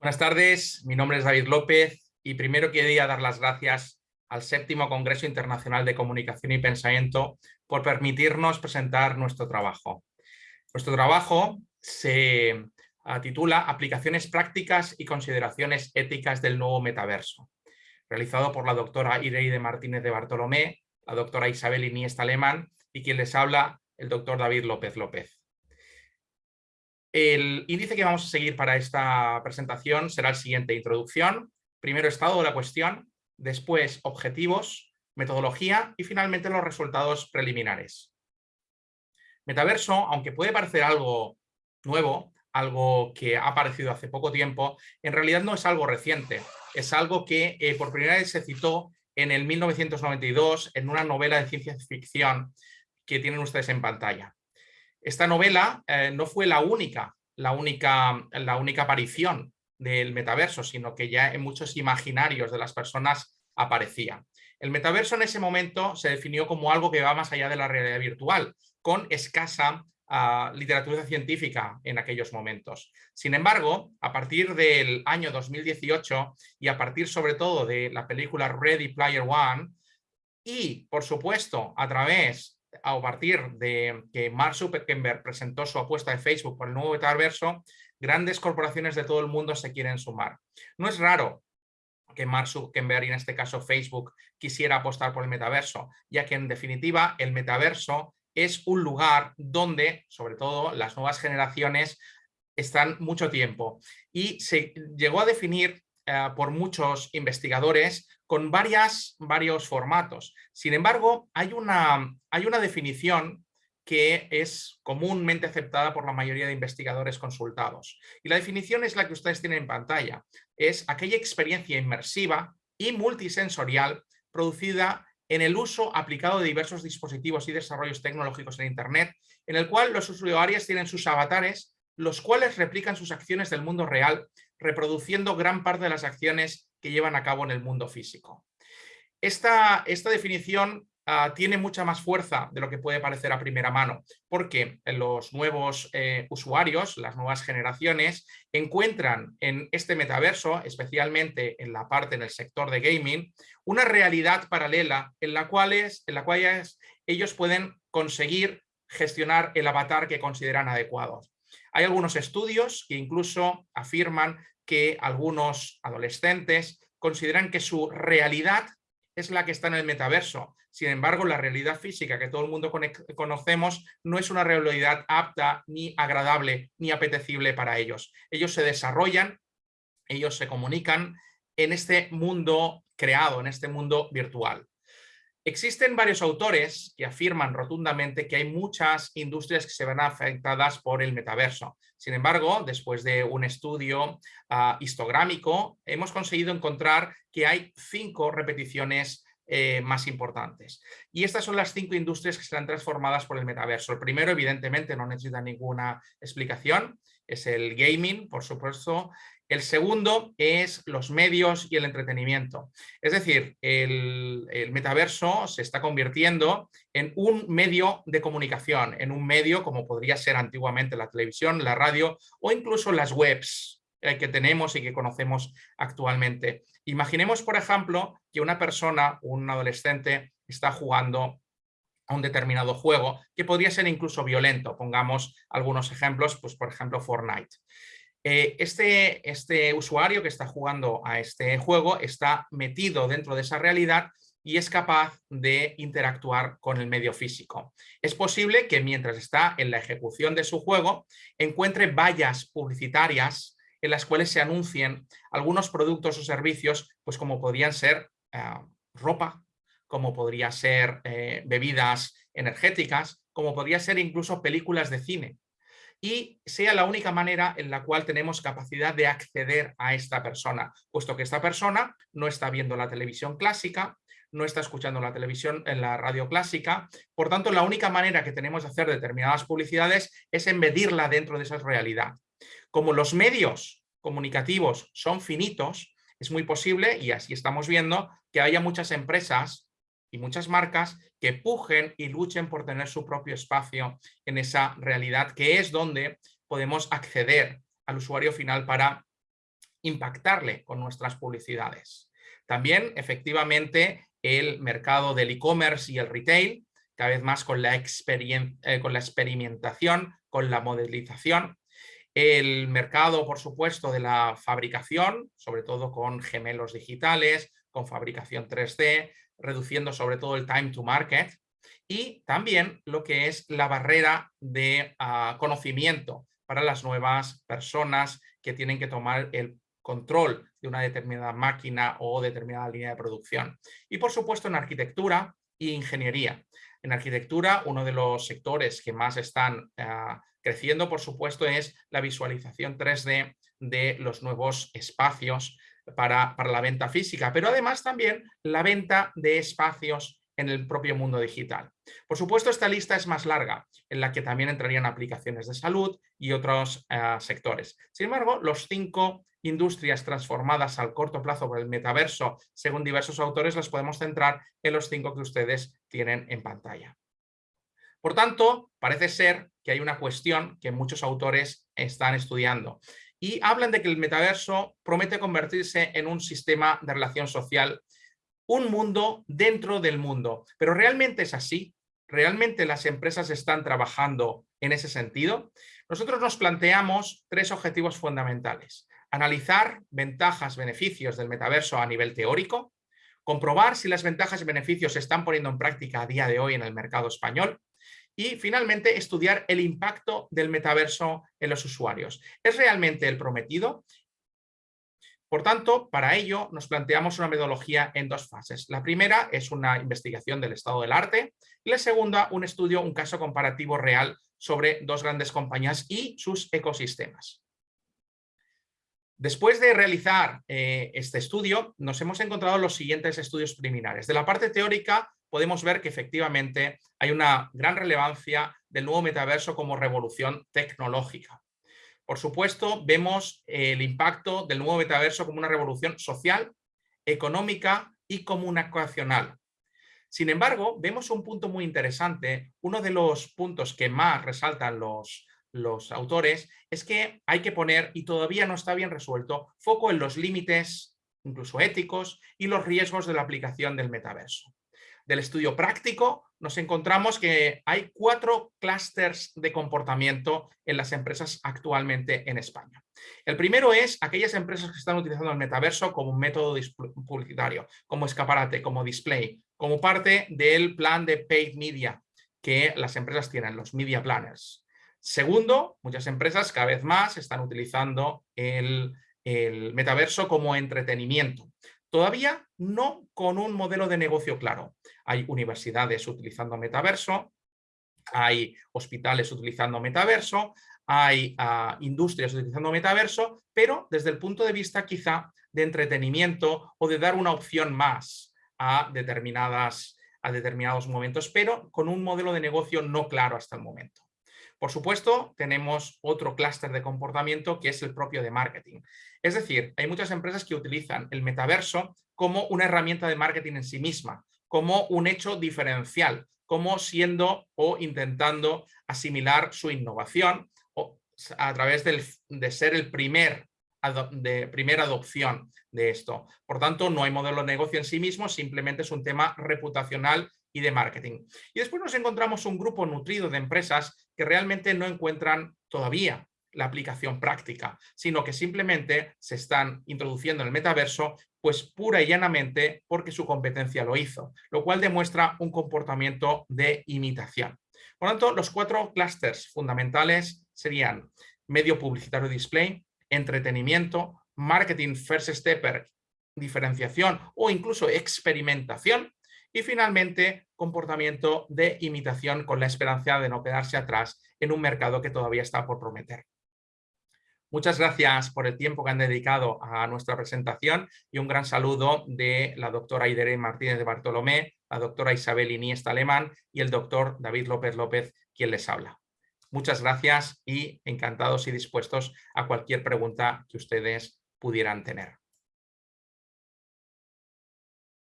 Buenas tardes, mi nombre es David López y primero quería dar las gracias al séptimo Congreso Internacional de Comunicación y Pensamiento por permitirnos presentar nuestro trabajo. Nuestro trabajo se ah, titula Aplicaciones prácticas y consideraciones éticas del nuevo metaverso, realizado por la doctora Ireide Martínez de Bartolomé, la doctora Isabel Iniesta Alemán y quien les habla el doctor David López López. El índice que vamos a seguir para esta presentación será el siguiente. Introducción, primero estado de la cuestión, después objetivos, metodología y finalmente los resultados preliminares. Metaverso, aunque puede parecer algo nuevo, algo que ha aparecido hace poco tiempo, en realidad no es algo reciente. Es algo que eh, por primera vez se citó en el 1992 en una novela de ciencia ficción que tienen ustedes en pantalla. Esta novela eh, no fue la única, la única, la única aparición del metaverso, sino que ya en muchos imaginarios de las personas aparecía. El metaverso en ese momento se definió como algo que va más allá de la realidad virtual, con escasa ah, literatura científica en aquellos momentos. Sin embargo, a partir del año 2018 y a partir sobre todo de la película Ready Player One y, por supuesto, a través a partir de que Mark Zuckerberg presentó su apuesta de Facebook por el nuevo metaverso, grandes corporaciones de todo el mundo se quieren sumar. No es raro que Mark Zuckerberg, y en este caso Facebook, quisiera apostar por el metaverso, ya que en definitiva el metaverso es un lugar donde, sobre todo, las nuevas generaciones están mucho tiempo. Y se llegó a definir eh, por muchos investigadores con varias, varios formatos. Sin embargo, hay una, hay una definición que es comúnmente aceptada por la mayoría de investigadores consultados. Y la definición es la que ustedes tienen en pantalla. Es aquella experiencia inmersiva y multisensorial producida en el uso aplicado de diversos dispositivos y desarrollos tecnológicos en Internet, en el cual los usuarios tienen sus avatares, los cuales replican sus acciones del mundo real, reproduciendo gran parte de las acciones que llevan a cabo en el mundo físico. Esta, esta definición ah, tiene mucha más fuerza de lo que puede parecer a primera mano, porque los nuevos eh, usuarios, las nuevas generaciones, encuentran en este metaverso, especialmente en la parte en el sector de gaming, una realidad paralela en la cual, es, en la cual ellos pueden conseguir gestionar el avatar que consideran adecuado. Hay algunos estudios que incluso afirman que algunos adolescentes consideran que su realidad es la que está en el metaverso. Sin embargo, la realidad física que todo el mundo conocemos no es una realidad apta, ni agradable, ni apetecible para ellos. Ellos se desarrollan, ellos se comunican en este mundo creado, en este mundo virtual. Existen varios autores que afirman rotundamente que hay muchas industrias que se ven afectadas por el metaverso. Sin embargo, después de un estudio histográmico, hemos conseguido encontrar que hay cinco repeticiones eh, más importantes. Y estas son las cinco industrias que serán transformadas por el metaverso. El primero, evidentemente, no necesita ninguna explicación, es el gaming, por supuesto, el segundo es los medios y el entretenimiento. Es decir, el, metaverso se está convirtiendo en un medio de comunicación, en un medio como podría ser antiguamente la televisión, la radio o incluso las webs eh, que tenemos y que conocemos actualmente. Imaginemos, por ejemplo, que una persona, un adolescente, está jugando a un determinado juego que podría ser incluso violento. Pongamos algunos ejemplos, pues por ejemplo Fortnite. Eh, este, este usuario que está jugando a este juego está metido dentro de esa realidad y es capaz de interactuar con el medio físico. Es posible que mientras está en la ejecución de su juego encuentre vallas publicitarias en las cuales se anuncien algunos productos o servicios, pues como podrían ser eh, ropa, como podría ser eh, bebidas energéticas, como podría ser incluso películas de cine y sea la única manera en la cual tenemos capacidad de acceder a esta persona, puesto que esta persona no está viendo la televisión clásica, no está escuchando la televisión en la radio clásica, por tanto la única manera que tenemos de hacer determinadas publicidades es embedirla dentro de esa realidad. Como los medios comunicativos son finitos, es muy posible, y así estamos viendo, que haya muchas empresas y muchas marcas que pujen y luchen por tener su propio espacio en esa realidad, que es donde podemos acceder al usuario final para impactarle con nuestras publicidades. También, efectivamente, el mercado del e-commerce y el retail, cada vez más con la, eh, con la experimentación, con la modelización. El mercado, por supuesto, de la fabricación, sobre todo con gemelos digitales, con fabricación 3D, reduciendo sobre todo el time to market. Y también lo que es la barrera de ah, conocimiento para las nuevas personas que tienen que tomar el control de una determinada máquina o determinada línea de producción. Y por supuesto en arquitectura e ingeniería. En arquitectura, uno de los sectores que más están ah, creciendo, por supuesto, es la visualización 3D de los nuevos espacios para, la venta física, pero además también la venta de espacios en el propio mundo digital. Por supuesto, esta lista es más larga, en la que también entrarían aplicaciones de salud y otros eh, sectores. Sin embargo, los cinco industrias transformadas al corto plazo por el metaverso, según diversos autores, las podemos centrar en los cinco que ustedes tienen en pantalla. Por tanto, parece ser que hay una cuestión que muchos autores están estudiando y hablan de que el metaverso promete convertirse en un sistema de relación social un mundo dentro del mundo. Pero ¿realmente es así? ¿Realmente las empresas están trabajando en ese sentido? Nosotros nos planteamos tres objetivos fundamentales. Analizar ventajas, beneficios del metaverso a nivel teórico, comprobar si las ventajas y beneficios se están poniendo en práctica a día de hoy en el mercado español y finalmente estudiar el impacto del metaverso en los usuarios. ¿Es realmente el prometido? Por tanto, para ello nos planteamos una metodología en dos fases. La primera es una investigación del estado del arte y la segunda un estudio, un caso comparativo real sobre dos grandes compañías y sus ecosistemas. Después de realizar eh, este estudio, nos hemos encontrado los siguientes estudios preliminares. De la parte teórica podemos ver que efectivamente hay una gran relevancia del nuevo metaverso como revolución tecnológica. Por supuesto, vemos el impacto del nuevo metaverso como una revolución social, económica y comunicacional. Sin embargo, vemos un punto muy interesante. Uno de los puntos que más resaltan los, los autores es que hay que poner, y todavía no está bien resuelto, foco en los límites, incluso éticos, y los riesgos de la aplicación del metaverso del estudio práctico, nos encontramos que hay cuatro clústeres de comportamiento en las empresas actualmente en España. El primero es aquellas empresas que están utilizando el metaverso como un método publicitario, como escaparate, como display, como parte del plan de paid media que las empresas tienen, los media planners. Segundo, muchas empresas cada vez más están utilizando el, el metaverso como entretenimiento. Todavía no con un modelo de negocio claro. Hay universidades utilizando metaverso, hay hospitales utilizando metaverso, hay ah, industrias utilizando metaverso, pero desde el punto de vista quizá de entretenimiento o de dar una opción más a, determinadas, a determinados momentos, pero con un modelo de negocio no claro hasta el momento. Por supuesto, tenemos otro clúster de comportamiento que es el propio de marketing. Es decir, hay muchas empresas que utilizan el metaverso como una herramienta de marketing en sí misma, como un hecho diferencial, como siendo o intentando asimilar su innovación a través de ser el primer de primera adopción de esto. Por tanto, no hay modelo de negocio en sí mismo, simplemente es un tema reputacional y de marketing. Y después nos encontramos un grupo nutrido de empresas que realmente no encuentran todavía la aplicación práctica, sino que simplemente se están introduciendo en el metaverso pues pura y llanamente porque su competencia lo hizo, lo cual demuestra un comportamiento de imitación. Por lo tanto, los cuatro clústeres fundamentales serían medio publicitario display, entretenimiento, marketing first stepper, diferenciación o incluso experimentación y finalmente, comportamiento de imitación con la esperanza de no quedarse atrás en un mercado que todavía está por prometer. Muchas gracias por el tiempo que han dedicado a nuestra presentación y un gran saludo de la doctora Aidere Martínez de Bartolomé, la doctora Isabel Iniesta Alemán y el doctor David López López, quien les habla. Muchas gracias y encantados y dispuestos a cualquier pregunta que ustedes pudieran tener.